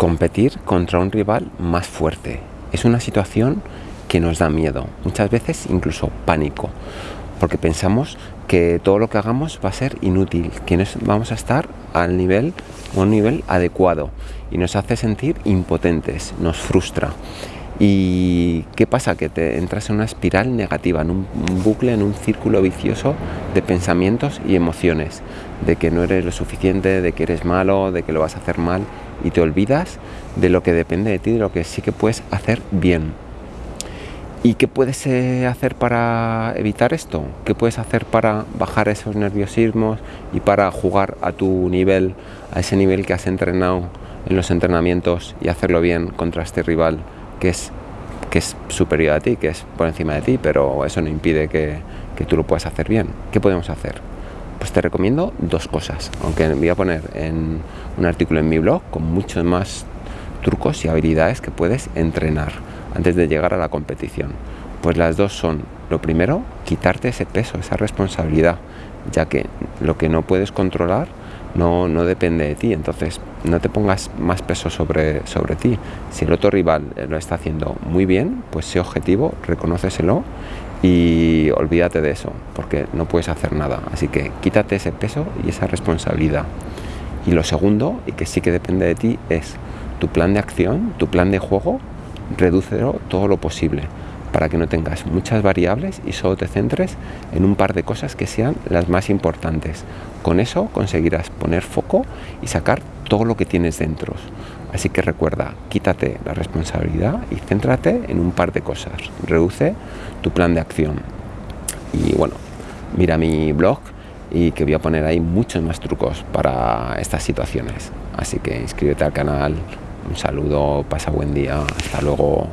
competir contra un rival más fuerte. Es una situación que nos da miedo, muchas veces incluso pánico, porque pensamos que todo lo que hagamos va a ser inútil, que no vamos a estar al nivel o un nivel adecuado y nos hace sentir impotentes, nos frustra. ¿Y qué pasa? Que te entras en una espiral negativa, en un, bucle, en un círculo vicioso de pensamientos y emociones, de que no eres lo suficiente, de que eres malo, de que lo vas a hacer mal y te olvidas de lo que depende de ti, de lo que sí que puedes hacer bien. ¿Y qué puedes eh, hacer para evitar esto? ¿Qué puedes hacer para bajar esos nerviosismos y para jugar a tu nivel, a ese nivel que has entrenado en los entrenamientos y hacerlo bien contra este rival que es, que es superior a ti, que es por encima de ti, pero eso no impide que, que tú lo puedas hacer bien? ¿Qué podemos hacer? Pues te recomiendo dos cosas, aunque voy a poner en un artículo en mi blog con muchos más trucos y habilidades que puedes entrenar antes de llegar a la competición. Pues las dos son, lo primero, quitarte ese peso, esa responsabilidad, ya que lo que no puedes controlar no, no depende de ti, entonces no te pongas más peso sobre, sobre ti. Si el otro rival lo está haciendo muy bien, pues sé objetivo, reconóceselo y olvídate de eso, porque no puedes hacer nada. Así que quítate ese peso y esa responsabilidad. Y lo segundo, y que sí que depende de ti, es tu plan de acción, tu plan de juego, redúcelo todo lo posible para que no tengas muchas variables y solo te centres en un par de cosas que sean las más importantes. Con eso conseguirás poner foco y sacar todo lo que tienes dentro. Así que recuerda, quítate la responsabilidad y céntrate en un par de cosas. Reduce tu plan de acción. Y bueno, mira mi blog y que voy a poner ahí muchos más trucos para estas situaciones. Así que inscríbete al canal. Un saludo, pasa buen día. Hasta luego.